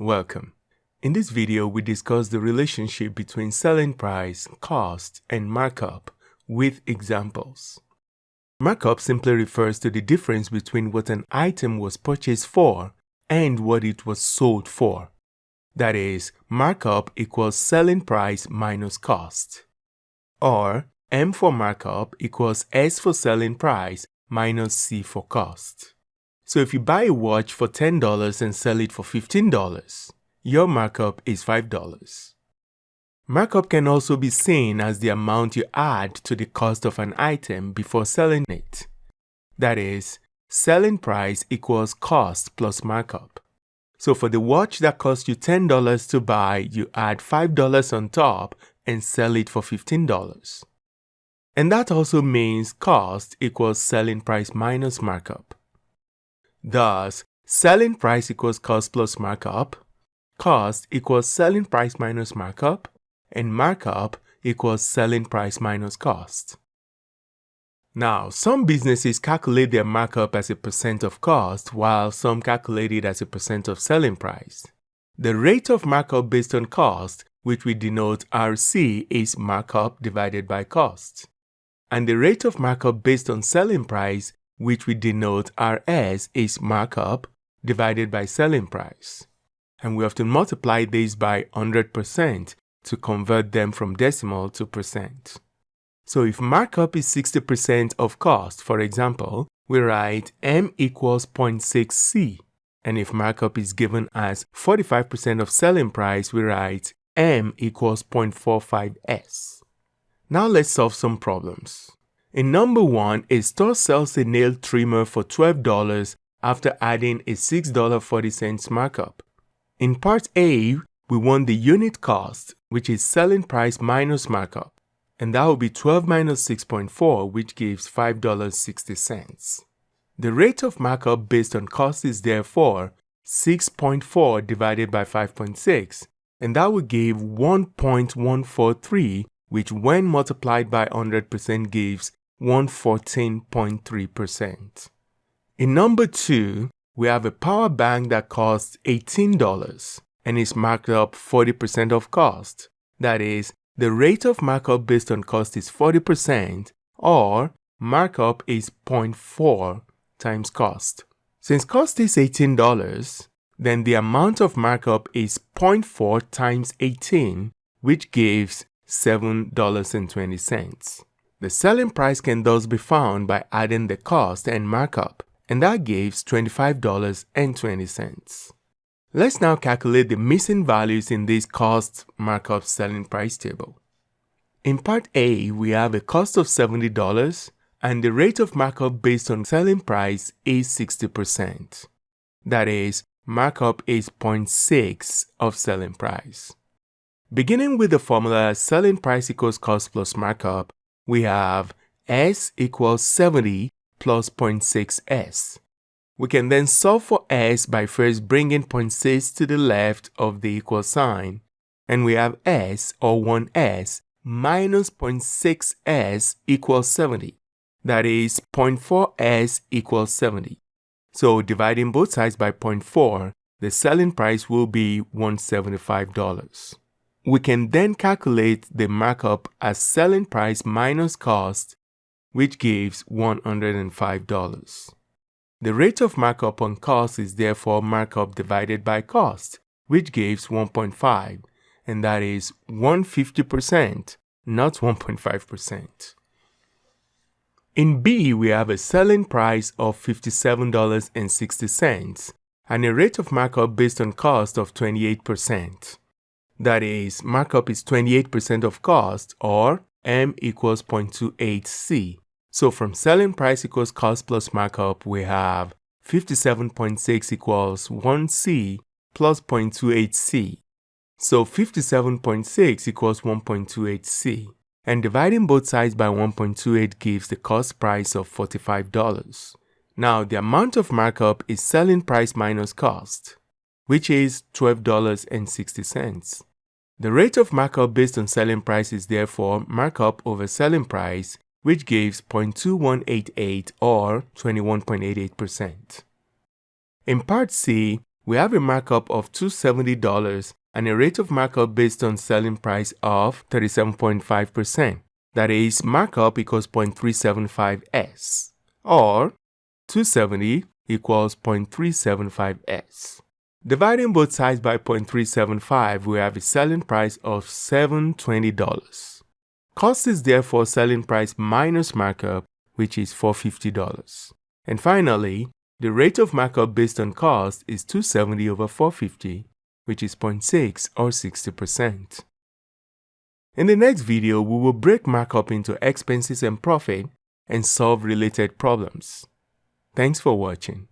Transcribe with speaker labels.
Speaker 1: Welcome. In this video, we discuss the relationship between selling price, cost, and markup with examples. Markup simply refers to the difference between what an item was purchased for and what it was sold for. That is, markup equals selling price minus cost. Or M for markup equals S for selling price minus C for cost. So if you buy a watch for $10 and sell it for $15, your markup is $5. Markup can also be seen as the amount you add to the cost of an item before selling it. That is, selling price equals cost plus markup. So for the watch that cost you $10 to buy, you add $5 on top and sell it for $15. And that also means cost equals selling price minus markup. Thus, selling price equals cost plus markup, cost equals selling price minus markup, and markup equals selling price minus cost. Now, some businesses calculate their markup as a percent of cost, while some calculate it as a percent of selling price. The rate of markup based on cost, which we denote RC, is markup divided by cost. And the rate of markup based on selling price which we denote RS is markup divided by selling price. And we often multiply this by 100% to convert them from decimal to percent. So if markup is 60% of cost, for example, we write M equals 0.6C. And if markup is given as 45% of selling price, we write M equals 0.45S. Now let's solve some problems. In number 1, a store sells a nail trimmer for $12 after adding a $6.40 markup. In part A, we want the unit cost, which is selling price minus markup, and that will be 12 minus 6.4, which gives $5.60. The rate of markup based on cost is therefore 6.4 divided by 5.6, and that will give 1.143, which when multiplied by 100% gives 114.3%. In number 2, we have a power bank that costs $18 and is marked up 40% of cost. That is, the rate of markup based on cost is 40% or markup is 0.4 times cost. Since cost is $18, then the amount of markup is 0.4 times 18, which gives $7.20. The selling price can thus be found by adding the cost and markup, and that gives $25.20. Let's now calculate the missing values in this cost markup selling price table. In part A, we have a cost of $70 and the rate of markup based on selling price is 60%. That is, markup is 0.6 of selling price. Beginning with the formula selling price equals cost plus markup, we have s equals 70 plus 0.6s. We can then solve for s by first bringing 0.6 to the left of the equal sign, and we have s or 1s minus 0.6s equals 70. That is 0.4s equals 70. So dividing both sides by 0.4, the selling price will be $175. We can then calculate the markup as selling price minus cost, which gives $105. The rate of markup on cost is therefore markup divided by cost, which gives 1.5, and that is 150%, not 1.5%. In B, we have a selling price of $57.60 and a rate of markup based on cost of 28%. That is, markup is 28% of cost or M equals 0.28C. So from selling price equals cost plus markup, we have 57.6 equals 1C plus 0.28C. So 57.6 equals 1.28C. And dividing both sides by 1.28 gives the cost price of $45. Now the amount of markup is selling price minus cost, which is $12.60. The rate of markup based on selling price is therefore markup over selling price, which gives 0.2188 or 21.88%. In part C, we have a markup of $270 and a rate of markup based on selling price of 37.5%. That is, markup equals 0.375s, or 270 equals 0.375s. Dividing both sides by 0.375, we have a selling price of $720. Cost is therefore selling price minus markup, which is $450. And finally, the rate of markup based on cost is 270 over 450, which is 0.6 or 60%. In the next video, we will break markup into expenses and profit and solve related problems. Thanks for watching.